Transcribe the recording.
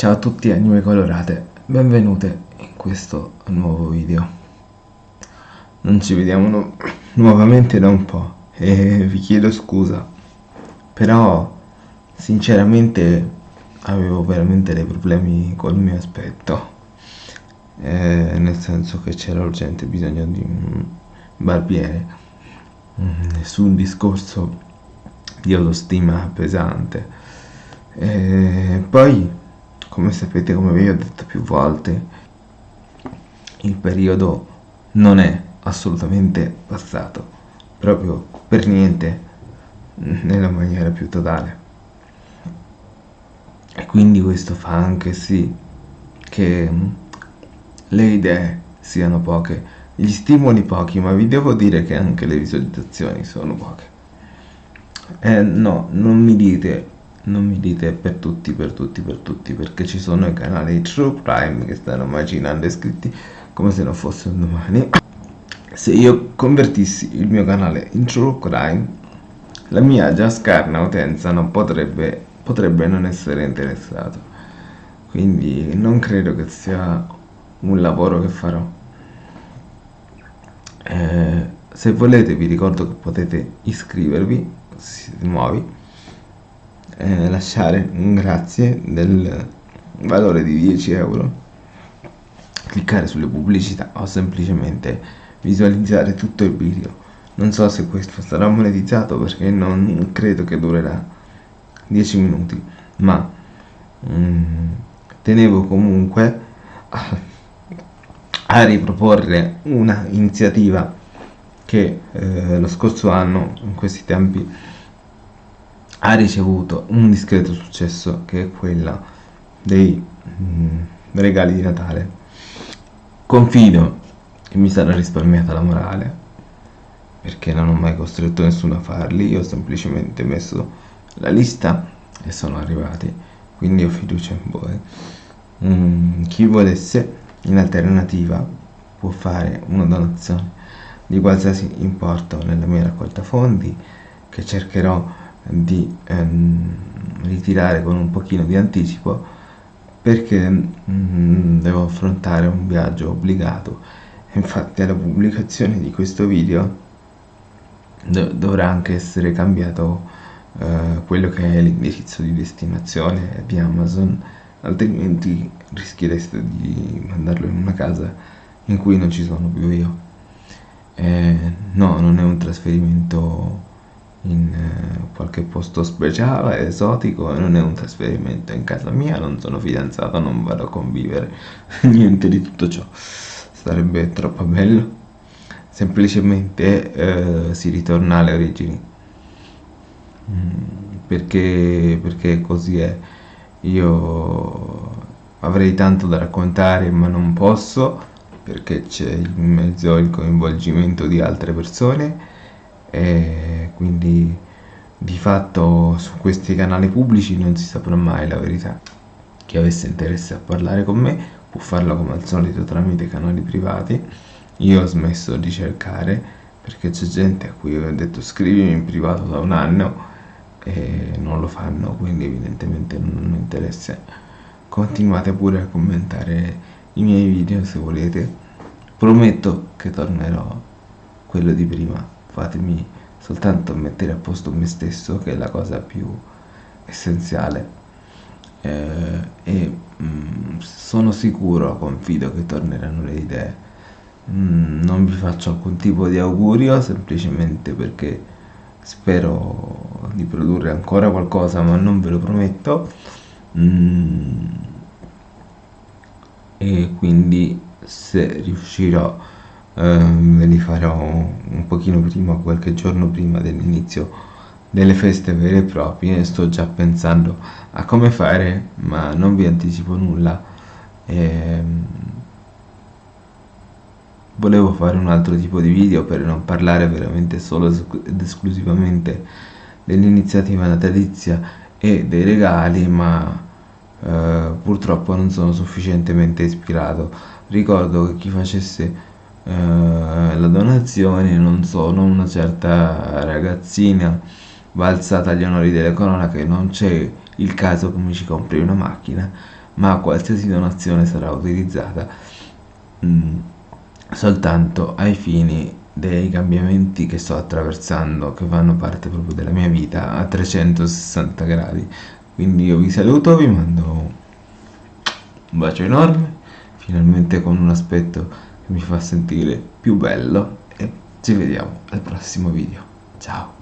Ciao a tutti anime colorate, benvenute in questo nuovo video. Non ci vediamo nu nuovamente da un po' e vi chiedo scusa, però sinceramente avevo veramente dei problemi col mio aspetto, eh, nel senso che c'era urgente bisogno di un barbiere, nessun mm, discorso di autostima pesante. E poi come sapete come vi ho detto più volte il periodo non è assolutamente passato proprio per niente nella maniera più totale. E quindi questo fa anche sì che le idee siano poche gli stimoli pochi ma vi devo dire che anche le visualizzazioni sono poche. Eh, no non mi dite non mi dite per tutti, per tutti, per tutti, perché ci sono i canali True Crime che stanno macinando iscritti come se non fosse un domani. Se io convertissi il mio canale in True Crime, la mia già scarna utenza non potrebbe, potrebbe non essere interessato. Quindi non credo che sia un lavoro che farò. Eh, se volete vi ricordo che potete iscrivervi, siete nuovi, eh, lasciare un grazie del valore di 10 euro. Cliccare sulle pubblicità o semplicemente visualizzare tutto il video. Non so se questo sarà monetizzato perché non credo che durerà 10 minuti ma mm, tenevo comunque a, a riproporre una iniziativa che eh, lo scorso anno in questi tempi ha ricevuto un discreto successo che è quella dei mm, regali di Natale. Confido che mi sarà risparmiata la morale, perché non ho mai costretto nessuno a farli, io ho semplicemente messo la lista e sono arrivati, quindi ho fiducia in voi. Mm, chi volesse in alternativa può fare una donazione di qualsiasi importo nella mia raccolta fondi che cercherò di ehm, ritirare con un pochino di anticipo perché mm, devo affrontare un viaggio obbligato. Infatti alla pubblicazione di questo video do dovrà anche essere cambiato eh, quello che è l'indirizzo di destinazione di Amazon altrimenti rischiereste di mandarlo in una casa in cui non ci sono più io. Eh, no non è un trasferimento in eh, qualche posto speciale, esotico non è un trasferimento in casa mia, non sono fidanzato, non vado a convivere, niente di tutto ciò, sarebbe troppo bello, semplicemente eh, si ritorna alle origini, mm, perché, perché così è, io avrei tanto da raccontare ma non posso, perché c'è in mezzo il coinvolgimento di altre persone, e quindi di fatto su questi canali pubblici non si saprà mai la verità. Chi avesse interesse a parlare con me può farlo come al solito tramite canali privati. Io ho smesso di cercare perché c'è gente a cui ho detto scrivimi in privato da un anno e non lo fanno quindi evidentemente non mi interessa continuate pure a commentare i miei video se volete. Prometto che tornerò quello di prima fatemi soltanto mettere a posto me stesso che è la cosa più essenziale. Eh, e mh, mm, sono sicuro, confido che torneranno le idee. Mm, non vi faccio alcun tipo di augurio semplicemente perché spero di produrre ancora qualcosa ma non ve lo prometto. Mm, e quindi se riuscirò ehm, ve li farò un pochino prima, qualche giorno prima dell'inizio delle feste vere e proprie. Sto già pensando a come fare ma non vi anticipo nulla. Ehm, volevo fare un altro tipo di video per non parlare veramente solo ed esclusivamente dell'iniziativa natalizia e dei regali ma eh, purtroppo non sono sufficientemente ispirato. Ricordo che chi facesse eh, la donazione non sono una certa ragazzina balzata agli onori delle cronache non c'è il caso che mi ci compri una macchina ma qualsiasi donazione sarà utilizzata mh, mm, soltanto ai fini dei cambiamenti che sto attraversando che fanno parte proprio della mia vita a 360 gradi. Quindi io vi saluto vi mando un bacio enorme finalmente con un aspetto mi fa sentire più bello e ci vediamo al prossimo video. Ciao